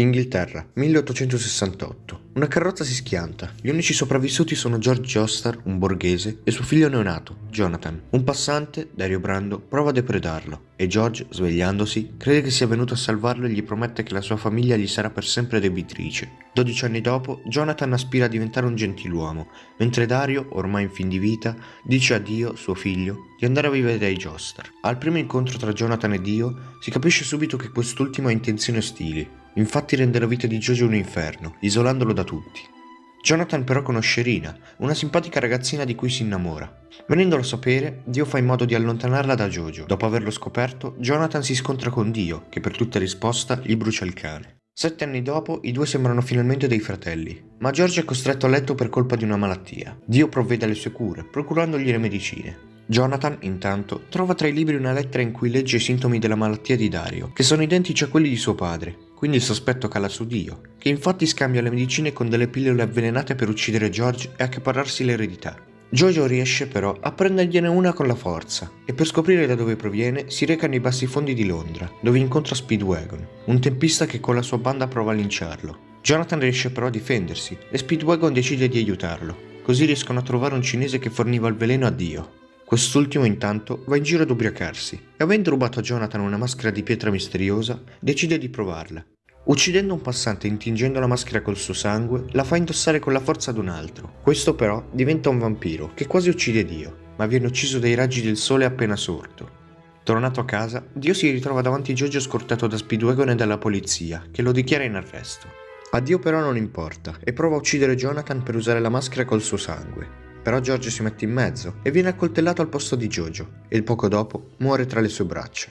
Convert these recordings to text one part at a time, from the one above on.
Inghilterra, 1868. Una carrozza si schianta. Gli unici sopravvissuti sono George Joestar, un borghese, e suo figlio neonato, Jonathan. Un passante, Dario Brando, prova a depredarlo e George, svegliandosi, crede che sia venuto a salvarlo e gli promette che la sua famiglia gli sarà per sempre debitrice. 12 anni dopo, Jonathan aspira a diventare un gentiluomo, mentre Dario, ormai in fin di vita, dice a Dio, suo figlio, di andare a vivere dai Joestar. Al primo incontro tra Jonathan e Dio, si capisce subito che quest'ultimo ha intenzioni ostili, infatti rende la vita di Jojo un inferno, isolandolo da tutti. Jonathan però conosce Rina, una simpatica ragazzina di cui si innamora. Venendolo a sapere, Dio fa in modo di allontanarla da Jojo. Dopo averlo scoperto, Jonathan si scontra con Dio, che per tutta risposta gli brucia il cane. Sette anni dopo, i due sembrano finalmente dei fratelli, ma George è costretto a letto per colpa di una malattia. Dio provvede alle sue cure, procurandogli le medicine. Jonathan, intanto, trova tra i libri una lettera in cui legge i sintomi della malattia di Dario, che sono identici a quelli di suo padre, quindi il sospetto cala su Dio, che infatti scambia le medicine con delle pillole avvelenate per uccidere George e accaparrarsi l'eredità. Jojo riesce però a prendergliene una con la forza e per scoprire da dove proviene si reca nei bassi fondi di Londra, dove incontra Speedwagon, un tempista che con la sua banda prova a linciarlo. Jonathan riesce però a difendersi e Speedwagon decide di aiutarlo, così riescono a trovare un cinese che forniva il veleno a Dio. Quest'ultimo intanto va in giro ad ubriacarsi e avendo rubato a Jonathan una maschera di pietra misteriosa, decide di provarla. Uccidendo un passante e intingendo la maschera col suo sangue, la fa indossare con la forza ad un altro. Questo però diventa un vampiro che quasi uccide Dio, ma viene ucciso dai raggi del sole appena sorto. Tornato a casa, Dio si ritrova davanti a Jojo scortato da Speedwagon e dalla polizia, che lo dichiara in arresto. A Dio però non importa e prova a uccidere Jonathan per usare la maschera col suo sangue. Però George si mette in mezzo e viene accoltellato al posto di Jojo e poco dopo muore tra le sue braccia.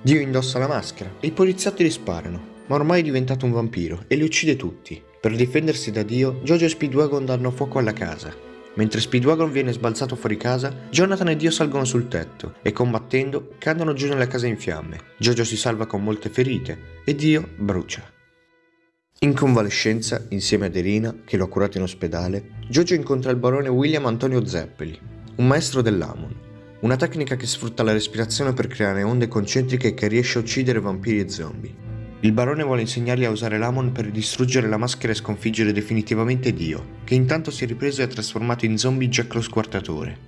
Dio indossa la maschera e i poliziotti gli sparano, ma ormai è diventato un vampiro e li uccide tutti. Per difendersi da Dio, Jojo e Speedwagon danno fuoco alla casa. Mentre Speedwagon viene sbalzato fuori casa, Jonathan e Dio salgono sul tetto e combattendo cadono giù nella casa in fiamme. Jojo si salva con molte ferite e Dio brucia. In convalescenza, insieme ad Irina, che lo ha curato in ospedale, Jojo incontra il barone William Antonio Zeppeli, un maestro dell'Amon, una tecnica che sfrutta la respirazione per creare onde concentriche che riesce a uccidere vampiri e zombie. Il barone vuole insegnargli a usare l'Amon per distruggere la maschera e sconfiggere definitivamente Dio, che intanto si è ripreso e ha trasformato in zombie Jack lo squartatore.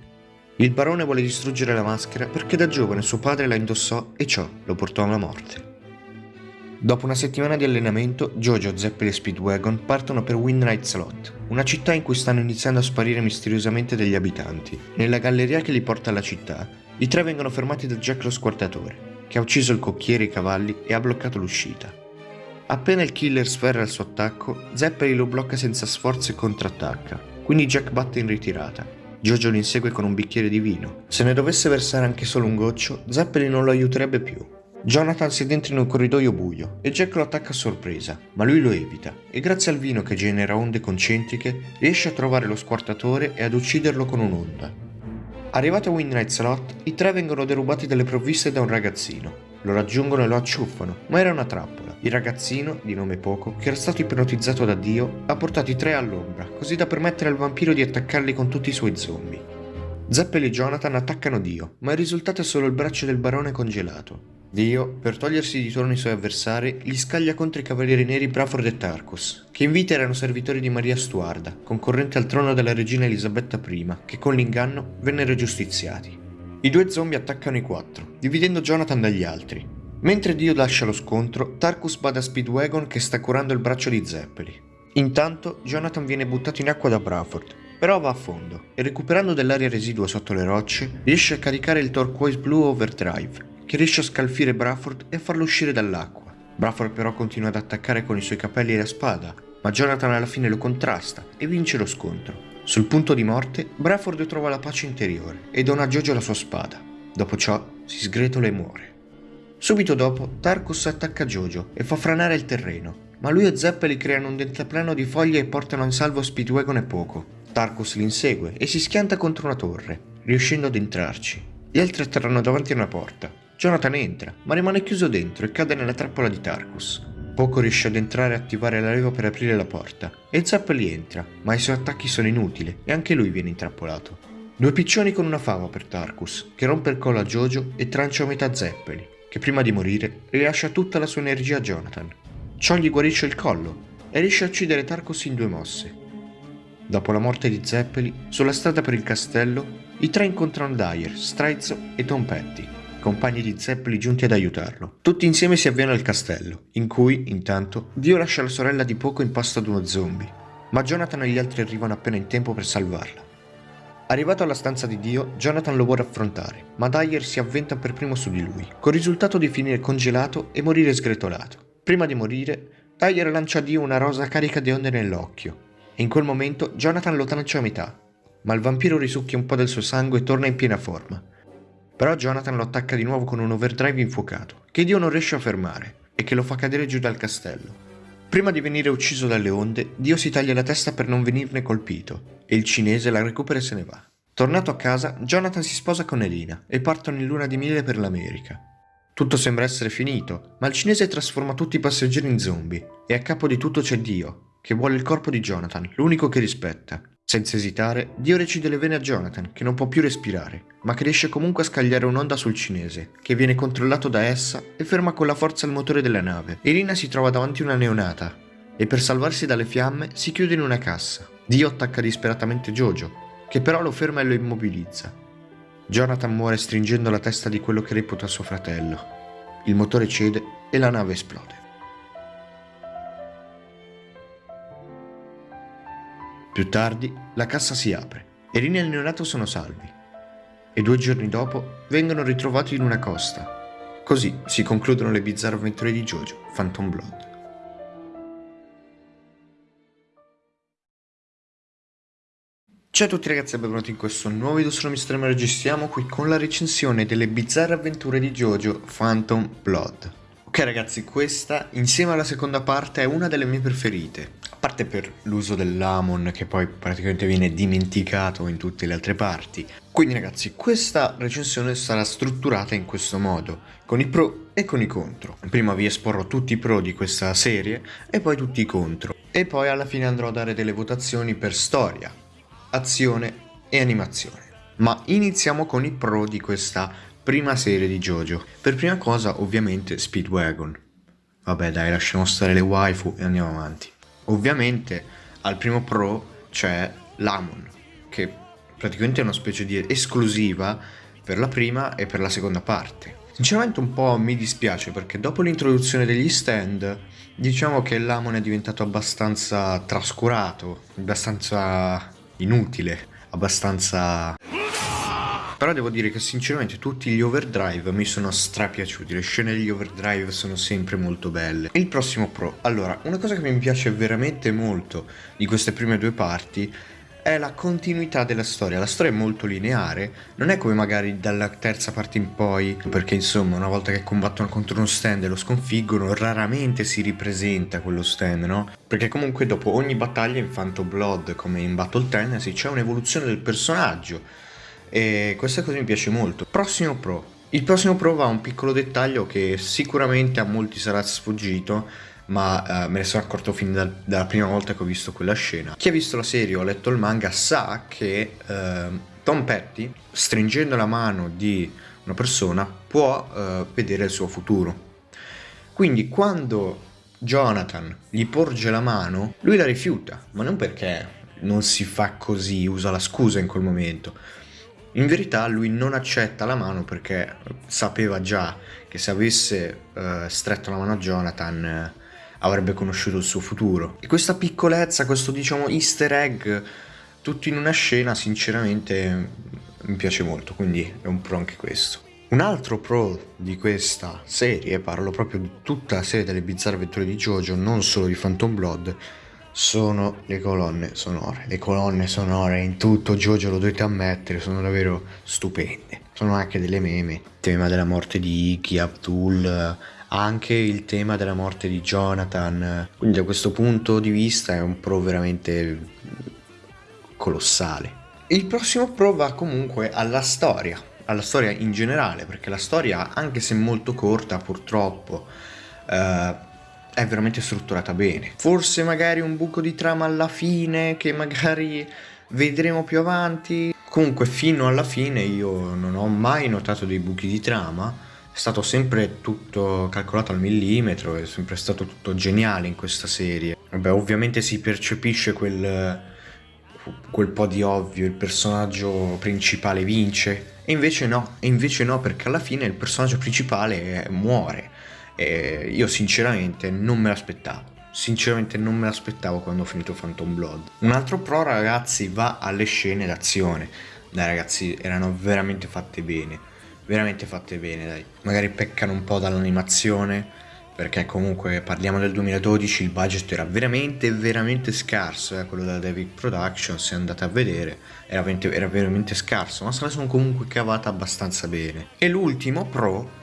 Il barone vuole distruggere la maschera perché da giovane suo padre la indossò e ciò lo portò alla morte. Dopo una settimana di allenamento, Jojo, Zeppeli e Speedwagon partono per Windnight Slot, una città in cui stanno iniziando a sparire misteriosamente degli abitanti. Nella galleria che li porta alla città, i tre vengono fermati da Jack lo squartatore, che ha ucciso il cocchiere e i cavalli e ha bloccato l'uscita. Appena il killer sferra il suo attacco, Zeppeli lo blocca senza sforzo e contrattacca, quindi Jack batte in ritirata. Jojo lo insegue con un bicchiere di vino. Se ne dovesse versare anche solo un goccio, Zeppeli non lo aiuterebbe più. Jonathan si addentra in un corridoio buio e Jack lo attacca a sorpresa, ma lui lo evita e grazie al vino che genera onde concentriche riesce a trovare lo squartatore e ad ucciderlo con un'onda. Arrivato a Windnight Slot, i tre vengono derubati dalle provviste da un ragazzino. Lo raggiungono e lo acciuffano, ma era una trappola. Il ragazzino, di nome Poco, che era stato ipnotizzato da Dio, ha portato i tre all'ombra, così da permettere al vampiro di attaccarli con tutti i suoi zombie. Zeppel e Jonathan attaccano Dio, ma il risultato è solo il braccio del barone congelato. Dio, per togliersi di torno i suoi avversari, gli scaglia contro i cavalieri neri Braford e Tarkus, che in vita erano servitori di Maria Stuarda, concorrente al trono della regina Elisabetta I, che con l'inganno vennero giustiziati. I due zombie attaccano i quattro, dividendo Jonathan dagli altri. Mentre Dio lascia lo scontro, Tarkus bada Speedwagon che sta curando il braccio di Zeppeli. Intanto, Jonathan viene buttato in acqua da Braford, però va a fondo e recuperando dell'aria residua sotto le rocce, riesce a caricare il Turquoise Blue Overdrive, che riesce a scalfire Braford e a farlo uscire dall'acqua. Braford però continua ad attaccare con i suoi capelli e la spada, ma Jonathan alla fine lo contrasta e vince lo scontro. Sul punto di morte, Braford trova la pace interiore e dona a Jojo la sua spada. Dopo ciò, si sgretola e muore. Subito dopo, Tarkus attacca Jojo e fa franare il terreno, ma lui e Zeppeli creano un deltaplano di foglie e portano in salvo Speedwagon e Poco. Tarkus li insegue e si schianta contro una torre, riuscendo ad entrarci. Gli altri atterrano davanti a una porta, Jonathan entra, ma rimane chiuso dentro e cade nella trappola di Tarkus. Poco riesce ad entrare e attivare la leva per aprire la porta, e Zappeli entra, ma i suoi attacchi sono inutili e anche lui viene intrappolato. Due piccioni con una fava per Tarkus, che rompe il collo a Jojo e trancia a metà Zeppeli, che prima di morire rilascia tutta la sua energia a Jonathan. ciò gli guarisce il collo e riesce a uccidere Tarkus in due mosse. Dopo la morte di Zeppeli, sulla strada per il castello, i tre incontrano Dyer, Strizzo e Tom Petty, compagni di Zeppeli giunti ad aiutarlo. Tutti insieme si avviano al castello, in cui, intanto, Dio lascia la sorella di poco in pasto ad uno zombie, ma Jonathan e gli altri arrivano appena in tempo per salvarla. Arrivato alla stanza di Dio, Jonathan lo vuole affrontare, ma Dyer si avventa per primo su di lui, col risultato di finire congelato e morire sgretolato. Prima di morire, Dyer lancia a Dio una rosa carica di onde nell'occhio, e in quel momento Jonathan lo trancia a metà, ma il vampiro risucchia un po' del suo sangue e torna in piena forma. Però Jonathan lo attacca di nuovo con un overdrive infuocato, che Dio non riesce a fermare, e che lo fa cadere giù dal castello. Prima di venire ucciso dalle onde, Dio si taglia la testa per non venirne colpito, e il cinese la recupera e se ne va. Tornato a casa, Jonathan si sposa con Elina e partono in luna di miele per l'America. Tutto sembra essere finito, ma il cinese trasforma tutti i passeggeri in zombie, e a capo di tutto c'è Dio, che vuole il corpo di Jonathan, l'unico che rispetta. Senza esitare, Dio recide le vene a Jonathan, che non può più respirare, ma che riesce comunque a scagliare un'onda sul cinese, che viene controllato da essa e ferma con la forza il motore della nave. Irina si trova davanti a una neonata, e per salvarsi dalle fiamme si chiude in una cassa. Dio attacca disperatamente Jojo, che però lo ferma e lo immobilizza. Jonathan muore stringendo la testa di quello che reputa suo fratello. Il motore cede e la nave esplode. Più tardi la cassa si apre e Rini e il neonato sono salvi e due giorni dopo vengono ritrovati in una costa. Così si concludono le bizzarre avventure di Jojo, Phantom Blood. Ciao a tutti ragazzi e benvenuti in questo nuovo video su Mr. Registriamo qui con la recensione delle bizzarre avventure di Jojo Phantom Blood. Ok ragazzi, questa insieme alla seconda parte è una delle mie preferite, a parte per l'uso dell'Amon che poi praticamente viene dimenticato in tutte le altre parti. Quindi ragazzi, questa recensione sarà strutturata in questo modo, con i pro e con i contro. Prima vi esporrò tutti i pro di questa serie e poi tutti i contro. E poi alla fine andrò a dare delle votazioni per storia, azione e animazione. Ma iniziamo con i pro di questa prima serie di JoJo. Per prima cosa ovviamente Speedwagon. Vabbè dai lasciamo stare le waifu e andiamo avanti. Ovviamente al primo pro c'è l'Amon che praticamente è una specie di esclusiva per la prima e per la seconda parte. Sinceramente un po' mi dispiace perché dopo l'introduzione degli stand diciamo che l'Amon è diventato abbastanza trascurato, abbastanza inutile, abbastanza però devo dire che sinceramente tutti gli overdrive mi sono strapiaciuti, le scene degli overdrive sono sempre molto belle. Il prossimo pro, allora, una cosa che mi piace veramente molto di queste prime due parti è la continuità della storia. La storia è molto lineare, non è come magari dalla terza parte in poi, perché insomma una volta che combattono contro uno stand e lo sconfiggono, raramente si ripresenta quello stand, no? Perché comunque dopo ogni battaglia in Phantom Blood, come in Battle Tennessee, c'è un'evoluzione del personaggio e questa cosa mi piace molto. Prossimo Pro. Il prossimo Pro va a un piccolo dettaglio che sicuramente a molti sarà sfuggito, ma uh, me ne sono accorto fin da, dalla prima volta che ho visto quella scena. Chi ha visto la serie o letto il manga sa che uh, Tom Petty, stringendo la mano di una persona, può uh, vedere il suo futuro. Quindi quando Jonathan gli porge la mano, lui la rifiuta, ma non perché non si fa così, usa la scusa in quel momento, in verità lui non accetta la mano perché sapeva già che se avesse uh, stretto la mano a Jonathan uh, avrebbe conosciuto il suo futuro. E questa piccolezza, questo diciamo easter egg, tutto in una scena, sinceramente mi piace molto, quindi è un pro anche questo. Un altro pro di questa serie, parlo proprio di tutta la serie delle bizzarre avventure di Jojo, non solo di Phantom Blood, sono le colonne sonore. Le colonne sonore in tutto Jojo lo dovete ammettere, sono davvero stupende. Sono anche delle meme. Il tema della morte di Iki, Abdul, anche il tema della morte di Jonathan. Quindi da questo punto di vista è un pro veramente colossale. Il prossimo pro va comunque alla storia, alla storia in generale, perché la storia, anche se molto corta purtroppo, eh, è veramente strutturata bene. Forse magari un buco di trama alla fine che magari vedremo più avanti. Comunque fino alla fine io non ho mai notato dei buchi di trama, è stato sempre tutto calcolato al millimetro, è sempre stato tutto geniale in questa serie. Vabbè, ovviamente si percepisce quel, quel po' di ovvio, il personaggio principale vince, e invece no, e invece no, perché alla fine il personaggio principale muore. E io sinceramente non me l'aspettavo. Sinceramente non me l'aspettavo quando ho finito Phantom Blood. Un altro pro ragazzi va alle scene d'azione. Dai ragazzi, erano veramente fatte bene veramente fatte bene, dai. Magari peccano un po' dall'animazione, perché comunque parliamo del 2012, il budget era veramente, veramente scarso, eh, quello della David Productions, se andate a vedere, era veramente, era veramente scarso, ma se la sono comunque cavata abbastanza bene. E l'ultimo pro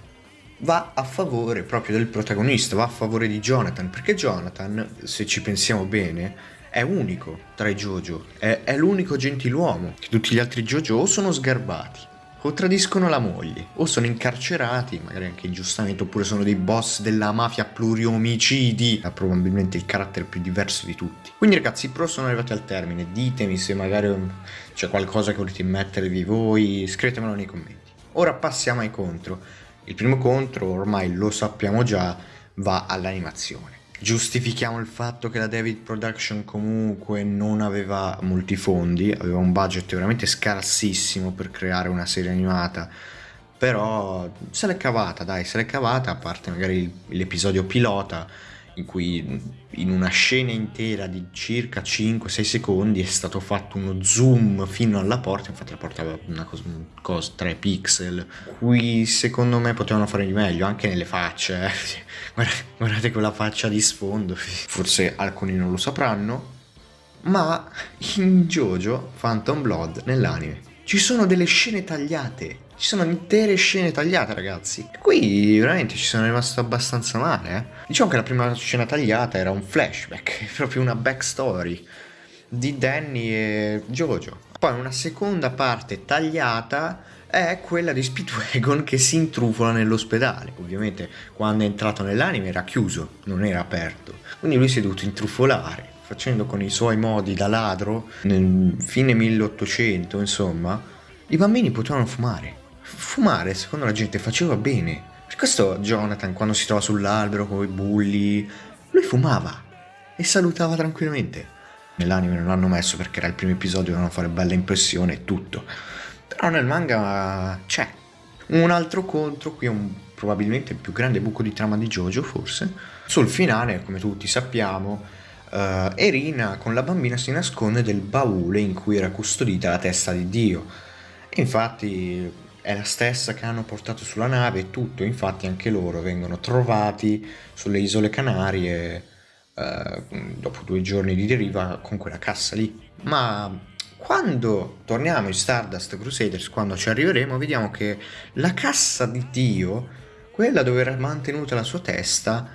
va a favore proprio del protagonista, va a favore di Jonathan, perché Jonathan, se ci pensiamo bene, è unico tra i Jojo, è, è l'unico gentiluomo, che tutti gli altri Jojo o sono sgarbati o tradiscono la moglie, o sono incarcerati, magari anche ingiustamente, oppure sono dei boss della mafia pluriomicidi, ha probabilmente il carattere più diverso di tutti. Quindi ragazzi, pro sono arrivati al termine, ditemi se magari c'è qualcosa che volete mettervi voi, scrivetemelo nei commenti. Ora passiamo ai contro. Il primo contro, ormai lo sappiamo già, va all'animazione. Giustifichiamo il fatto che la David Production comunque non aveva molti fondi, aveva un budget veramente scarsissimo per creare una serie animata, però se l'è cavata, dai, se l'è cavata, a parte magari l'episodio pilota, in cui in una scena intera di circa 5-6 secondi è stato fatto uno zoom fino alla porta, infatti la porta aveva una cosa, cosa 3 pixel, qui secondo me potevano fare di meglio, anche nelle facce, eh. guardate quella faccia di sfondo, forse alcuni non lo sapranno, ma in Jojo Phantom Blood nell'anime ci sono delle scene tagliate ci sono intere scene tagliate, ragazzi. Qui veramente ci sono rimasto abbastanza male, eh. Diciamo che la prima scena tagliata era un flashback, proprio una backstory di Danny e Jojo. Poi una seconda parte tagliata è quella di Speedwagon che si intrufola nell'ospedale. Ovviamente quando è entrato nell'anime era chiuso, non era aperto. Quindi lui si è dovuto intrufolare, facendo con i suoi modi da ladro, nel fine 1800, insomma, i bambini potevano fumare fumare, secondo la gente, faceva bene. Per questo Jonathan, quando si trova sull'albero con i bulli, lui fumava e salutava tranquillamente. Nell'anime non l'hanno messo perché era il primo episodio, dovevano fare bella impressione e tutto. Però nel manga c'è. Un altro contro, qui è un, probabilmente il più grande buco di trama di Jojo, forse. Sul finale, come tutti sappiamo, uh, Erina con la bambina si nasconde del baule in cui era custodita la testa di Dio. infatti è la stessa che hanno portato sulla nave e tutto, infatti anche loro vengono trovati sulle isole Canarie eh, dopo due giorni di deriva con quella cassa lì. Ma quando torniamo in Stardust Crusaders, quando ci arriveremo, vediamo che la cassa di Dio, quella dove era mantenuta la sua testa,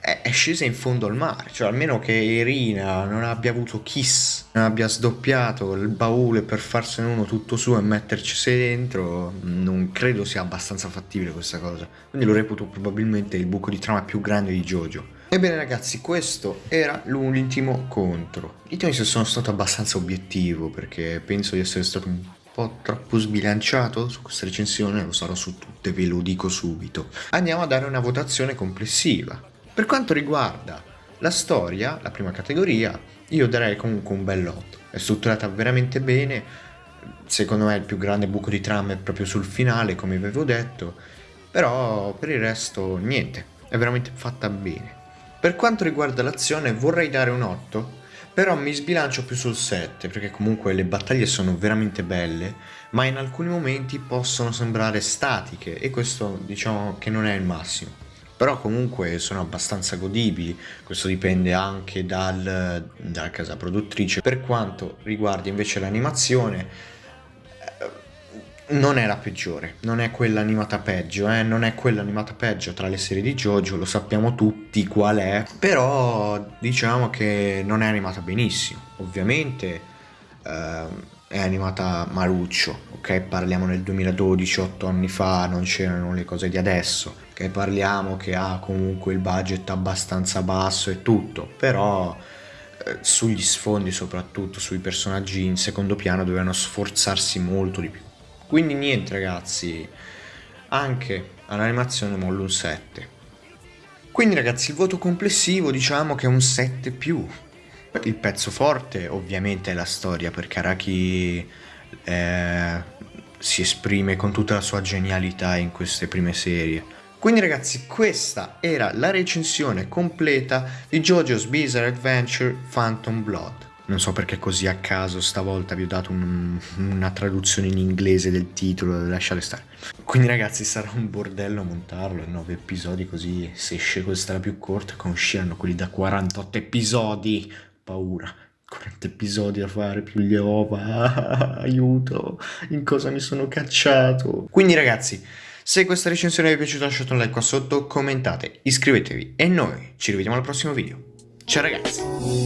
è, scesa in fondo al mare, cioè almeno che Irina non abbia avuto Kiss, abbia sdoppiato il baule per farsene uno tutto suo e metterci dentro, non credo sia abbastanza fattibile questa cosa. Quindi lo reputo probabilmente il buco di trama più grande di Jojo. Ebbene ragazzi, questo era l'ultimo contro. Ditemi se sono stato abbastanza obiettivo, perché penso di essere stato un po' troppo sbilanciato su questa recensione, lo sarò su tutte, ve lo dico subito. Andiamo a dare una votazione complessiva. Per quanto riguarda la storia, la prima categoria, io darei comunque un bel 8. È strutturata veramente bene, secondo me il più grande buco di trama è proprio sul finale, come avevo detto, però per il resto niente, è veramente fatta bene. Per quanto riguarda l'azione vorrei dare un 8, però mi sbilancio più sul 7, perché comunque le battaglie sono veramente belle, ma in alcuni momenti possono sembrare statiche e questo diciamo che non è il massimo però comunque sono abbastanza godibili, questo dipende anche dal, dalla casa produttrice. Per quanto riguarda invece l'animazione, eh, non è la peggiore, non è quella animata peggio, eh? non è quella animata peggio tra le serie di JoJo, lo sappiamo tutti qual è, però diciamo che non è animata benissimo, ovviamente eh, è animata maruccio, ok? Parliamo nel 2012, 8 anni fa, non c'erano le cose di adesso, che parliamo che ha comunque il budget abbastanza basso e tutto, però eh, sugli sfondi soprattutto, sui personaggi in secondo piano dovevano sforzarsi molto di più. Quindi niente ragazzi, anche all'animazione mollo un 7. Quindi ragazzi il voto complessivo diciamo che è un 7 più. Il pezzo forte ovviamente è la storia perché Araki eh, si esprime con tutta la sua genialità in queste prime serie. Quindi ragazzi questa era la recensione completa di JoJo's Bizarre Adventure Phantom Blood. Non so perché così a caso stavolta vi ho dato un, una traduzione in inglese del titolo, lasciate stare. Quindi ragazzi sarà un bordello montarlo in 9 episodi così se esce questa la più corta usciranno quelli da 48 episodi. Paura. 40 episodi da fare più gli ova, aiuto, in cosa mi sono cacciato. Quindi ragazzi, se questa recensione vi è piaciuta lasciate un like qua sotto, commentate, iscrivetevi e noi ci rivediamo al prossimo video. Ciao ragazzi!